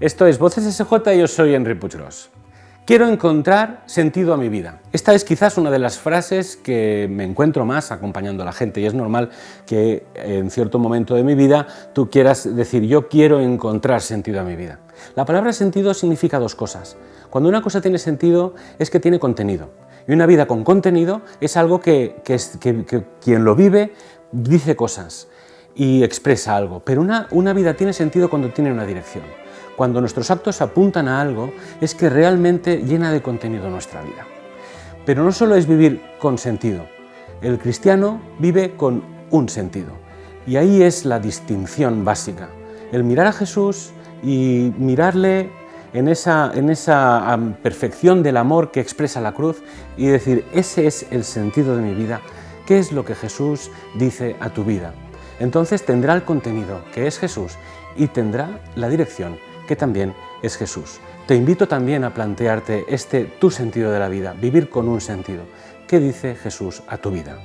Esto es Voces SJ y yo soy Henry Puigros. Quiero encontrar sentido a mi vida. Esta es quizás una de las frases que me encuentro más acompañando a la gente y es normal que en cierto momento de mi vida tú quieras decir yo quiero encontrar sentido a mi vida. La palabra sentido significa dos cosas. Cuando una cosa tiene sentido es que tiene contenido y una vida con contenido es algo que quien lo vive dice cosas y expresa algo, pero una, una vida tiene sentido cuando tiene una dirección. Cuando nuestros actos apuntan a algo, es que realmente llena de contenido nuestra vida. Pero no solo es vivir con sentido, el cristiano vive con un sentido. Y ahí es la distinción básica, el mirar a Jesús y mirarle en esa, en esa perfección del amor que expresa la cruz y decir, ese es el sentido de mi vida, ¿qué es lo que Jesús dice a tu vida? Entonces tendrá el contenido, que es Jesús, y tendrá la dirección, que también es Jesús. Te invito también a plantearte este tu sentido de la vida, vivir con un sentido. ¿Qué dice Jesús a tu vida?